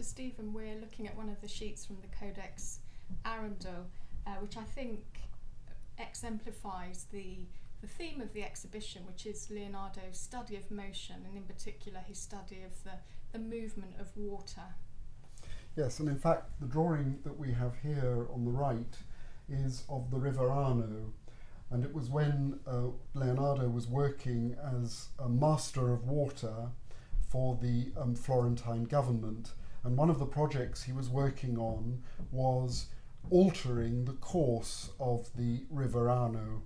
So Stephen, we're looking at one of the sheets from the Codex Arundel, uh, which I think exemplifies the the theme of the exhibition, which is Leonardo's study of motion, and in particular his study of the, the movement of water. Yes, and in fact, the drawing that we have here on the right is of the River Arno, and it was when uh, Leonardo was working as a master of water for the um, Florentine government. And one of the projects he was working on was altering the course of the River Arno,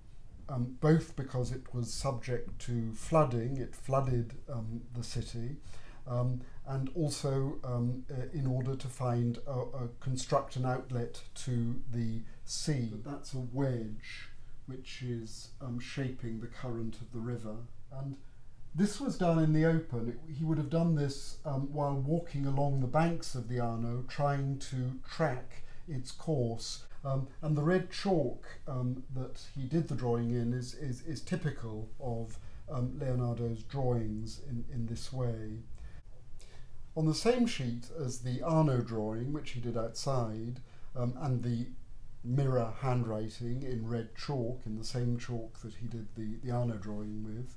um, both because it was subject to flooding, it flooded um, the city, um, and also um, uh, in order to find a, a construct an outlet to the sea. But that's a wedge which is um, shaping the current of the river. And this was done in the open. It, he would have done this um, while walking along the banks of the Arno, trying to track its course. Um, and the red chalk um, that he did the drawing in is, is, is typical of um, Leonardo's drawings in, in this way. On the same sheet as the Arno drawing, which he did outside, um, and the mirror handwriting in red chalk, in the same chalk that he did the, the Arno drawing with,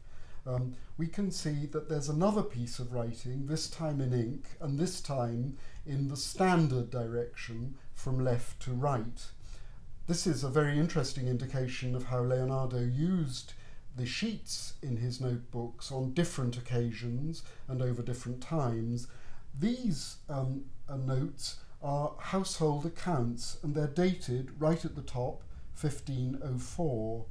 um, we can see that there's another piece of writing, this time in ink, and this time in the standard direction from left to right. This is a very interesting indication of how Leonardo used the sheets in his notebooks on different occasions and over different times. These um, uh, notes are household accounts and they're dated right at the top 1504.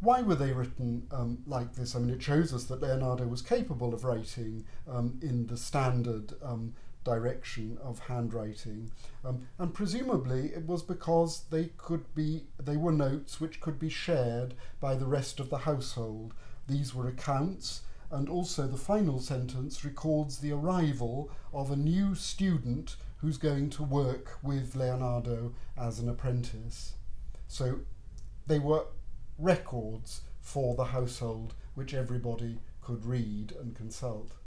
Why were they written um, like this? I mean, it shows us that Leonardo was capable of writing um, in the standard um, direction of handwriting, um, and presumably it was because they could be they were notes which could be shared by the rest of the household. These were accounts, and also the final sentence records the arrival of a new student who's going to work with Leonardo as an apprentice. So they were records for the household which everybody could read and consult.